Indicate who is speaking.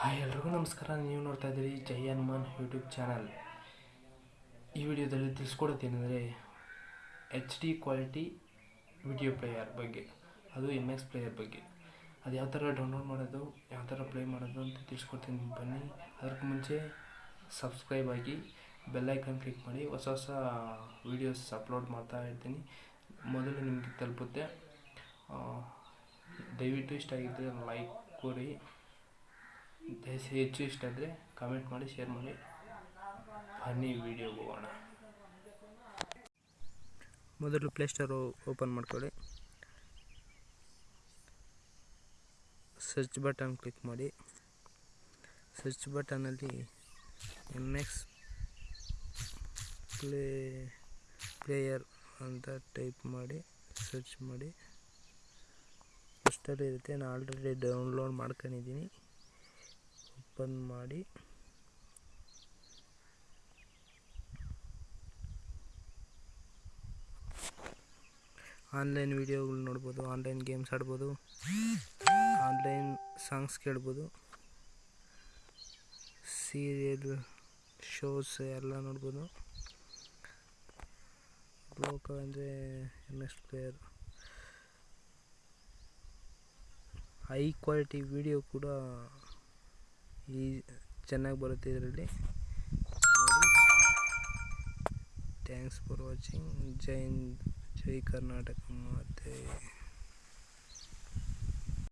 Speaker 1: Hi ಎಲ್ರಿಗೂ ನಮಸ್ಕಾರ, ನೀವು ನೋಡ್ತಾ ಇದ್ದೀರಿ ಜೈ ಹನುಮಾನ್ ಯೂಟ್ಯೂಬ್ ಚಾನಲ್ ಈ ವಿಡಿಯೋದಲ್ಲಿ ತಿಳಿಸ್ಕೊಡೋದೇನೆಂದರೆ H D quality video player ಬಗ್ಗೆ, ಅದು ಎಂ ಎಕ್ಸ್ ಪ್ಲೇಯರ್ ಬಗ್ಗೆ. ಅದು ಯಾವ ಥರ ಡೌನ್ಲೋಡ್ ಮಾಡೋದು, ಯಾವ ಥರ ಪ್ಲೇ ಮಾಡೋದು ಅಂತ ತಿಳಿಸ್ಕೊಡ್ತೀನಿ ಬನ್ನಿ. ಅದಕ್ಕೆ ಮುಂಚೆ ಸಬ್ಸ್ಕ್ರೈಬ್ ಆಗಿ ಬೆಲ್ಲೈಕನ್ ಕ್ಲಿಕ್ ಮಾಡಿ, ಹೊಸ ಹೊಸ ವೀಡಿಯೋಸ್ ಅಪ್ಲೋಡ್ ಮಾಡ್ತಾ ಇರ್ತೀನಿ. ಮೊದಲು ನಿಮಗೆ ತಲುಪುತ್ತೆ ದಯವಿಟ್ಟು ಇಷ್ಟ ಆಗಿದ್ದರೆ ಲೈಕ್ ಕೊಡಿ. ದಯವಿಟ್ಟು ಹೆಚ್ಚು ಇಷ್ಟ ಆದರೆ ಕಮೆಂಟ್ ಮಾಡಿ ಶೇರ್ ಮಾಡಿ. ಫನ್ನಿ ವೀಡಿಯೋಗೆ ಹೋಗೋಣ. ಮೊದಲು ಪ್ಲೇಸ್ಟೋರು ಓಪನ್ ಮಾಡ್ಕೊಳ್ಳಿ. ಸರ್ಚ್ ಬಟನ್ ಕ್ಲಿಕ್ ಮಾಡಿ. ಸರ್ಚ್ ಬಟನಲ್ಲಿ ಎಂ ಎಕ್ಸ್ ಪ್ಲೇ ಪ್ಲೇಯರ್ ಅಂತ ಟೈಪ್ ಮಾಡಿ ಸರ್ಚ್ ಮಾಡಿ. ಫಸ್ಟಲ್ಲಿ ಇರುತ್ತೆ. ನಾನು ಆಲ್ರೆಡಿ ಡೌನ್ಲೋಡ್ ಮಾಡ್ಕೊಂಡಿದ್ದೀನಿ. ಓಪನ್ ಮಾಡಿ. ಆನ್ಲೈನ್ ವಿಡಿಯೋಗಳು ನೋಡ್ಬೋದು, ಆನ್ಲೈನ್ ಗೇಮ್ಸ್ ಆಡ್ಬೋದು, ಆನ್ಲೈನ್ ಸಾಂಗ್ಸ್ ಕೇಳ್ಬೋದು, ಸೀರಿಯಲ್ ಶೋಸ್ ಎಲ್ಲ ನೋಡ್ಬೋದು. ಲೋಕ ಅಂದರೆ M S player high quality video ಕೂಡ ಈ ಚೆನ್ನಾಗಿ ಬರುತ್ತೆ ಇದರಲ್ಲಿ. ಥ್ಯಾಂಕ್ಸ್ ಫಾರ್ ವಾಚಿಂಗ್ ಜೈ ಹಿಂದ್ ಜೈ ಕರ್ನಾಟಕ ಮತ್ತು